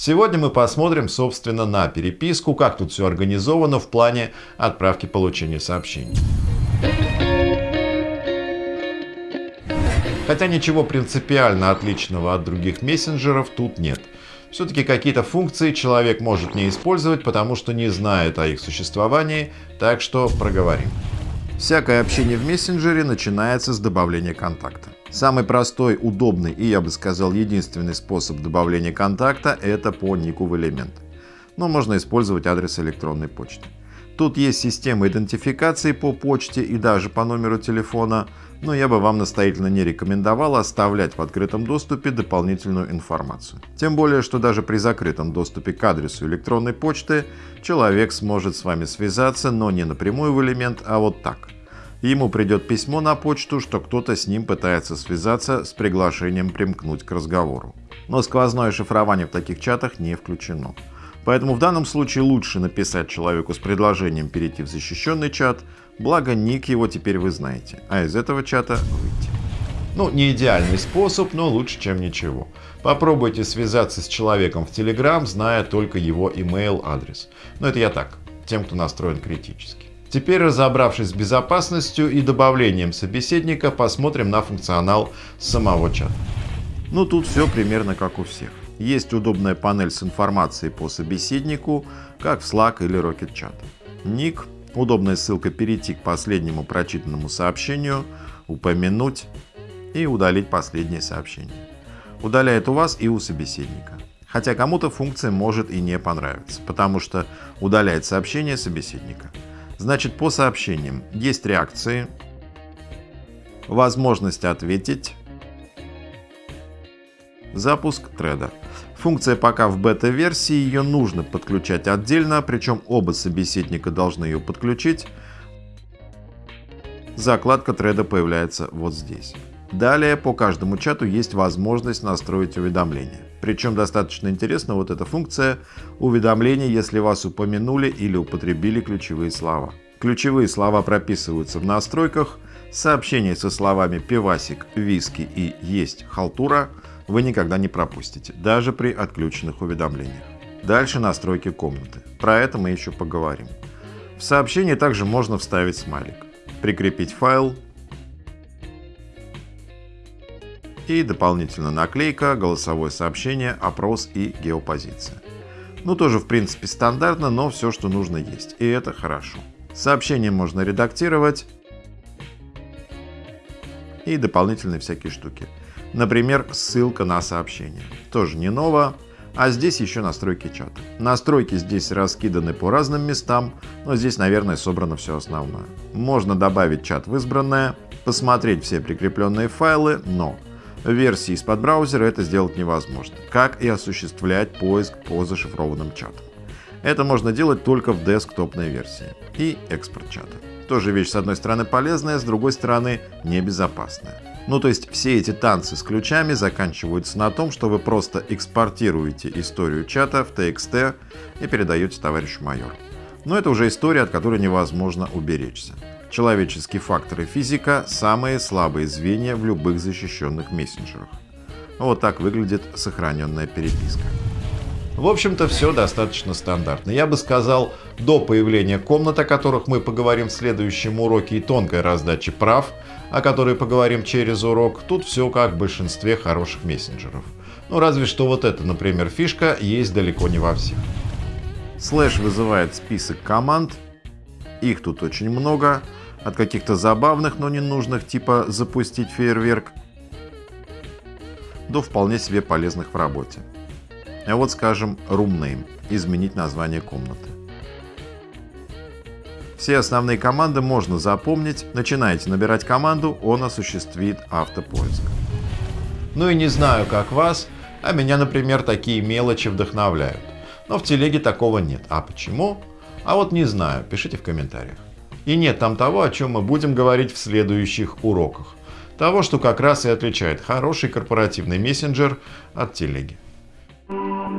Сегодня мы посмотрим, собственно, на переписку, как тут все организовано в плане отправки получения сообщений. Хотя ничего принципиально отличного от других мессенджеров тут нет. Все-таки какие-то функции человек может не использовать, потому что не знает о их существовании, так что проговорим. Всякое общение в мессенджере начинается с добавления контакта. Самый простой, удобный и, я бы сказал, единственный способ добавления контакта – это по нику в элемент. Но можно использовать адрес электронной почты. Тут есть система идентификации по почте и даже по номеру телефона, но я бы вам настоятельно не рекомендовал оставлять в открытом доступе дополнительную информацию. Тем более, что даже при закрытом доступе к адресу электронной почты человек сможет с вами связаться, но не напрямую в элемент, а вот так. Ему придет письмо на почту, что кто-то с ним пытается связаться с приглашением примкнуть к разговору. Но сквозное шифрование в таких чатах не включено. Поэтому в данном случае лучше написать человеку с предложением перейти в защищенный чат, благо ник его теперь вы знаете, а из этого чата выйти. Ну, не идеальный способ, но лучше, чем ничего. Попробуйте связаться с человеком в Telegram, зная только его email адрес. Но это я так, тем, кто настроен критически. Теперь, разобравшись с безопасностью и добавлением собеседника, посмотрим на функционал самого чата. Ну тут все примерно как у всех. Есть удобная панель с информацией по собеседнику, как в Slack или Rocket Chat. Ник, удобная ссылка перейти к последнему прочитанному сообщению, упомянуть и удалить последнее сообщение. Удаляет у вас и у собеседника. Хотя кому-то функция может и не понравиться, потому что удаляет сообщение собеседника. Значит, по сообщениям есть реакции, возможность ответить, запуск треда. Функция пока в бета-версии, ее нужно подключать отдельно, причем оба собеседника должны ее подключить. Закладка треда появляется вот здесь. Далее по каждому чату есть возможность настроить уведомления. Причем достаточно интересна вот эта функция уведомления, если вас упомянули или употребили ключевые слова. Ключевые слова прописываются в настройках, сообщения со словами «пивасик», «виски» и «есть халтура» вы никогда не пропустите, даже при отключенных уведомлениях. Дальше настройки комнаты. Про это мы еще поговорим. В сообщение также можно вставить смайлик, прикрепить файл и дополнительно наклейка, голосовое сообщение, опрос и геопозиция. Ну тоже в принципе стандартно, но все, что нужно есть. И это хорошо. Сообщение можно редактировать и дополнительные всякие штуки. Например, ссылка на сообщение. Тоже не ново. А здесь еще настройки чата. Настройки здесь раскиданы по разным местам, но здесь, наверное, собрано все основное. Можно добавить чат в избранное, посмотреть все прикрепленные файлы, но версии из-под браузера это сделать невозможно, как и осуществлять поиск по зашифрованным чатам. Это можно делать только в десктопной версии и экспорт чата. Тоже вещь с одной стороны полезная, с другой стороны небезопасная. Ну то есть все эти танцы с ключами заканчиваются на том, что вы просто экспортируете историю чата в TXT и передаете товарищу майору. Но это уже история, от которой невозможно уберечься. Человеческий фактор и физика – самые слабые звенья в любых защищенных мессенджерах. Вот так выглядит сохраненная переписка. В общем-то, все достаточно стандартно. Я бы сказал, до появления комнат, о которых мы поговорим в следующем уроке, и тонкой раздачи прав, о которой поговорим через урок, тут все как в большинстве хороших мессенджеров. Ну, разве что вот эта, например, фишка есть далеко не во всех. Слэш вызывает список команд, их тут очень много, от каких-то забавных, но ненужных, типа запустить фейерверк, до вполне себе полезных в работе. А вот, скажем, room name – изменить название комнаты. Все основные команды можно запомнить. Начинаете набирать команду, он осуществит автопоиск. Ну и не знаю, как вас, а меня, например, такие мелочи вдохновляют. Но в телеге такого нет. А почему? А вот не знаю, пишите в комментариях. И нет там того, о чем мы будем говорить в следующих уроках. Того, что как раз и отличает хороший корпоративный мессенджер от телеги. Thank you.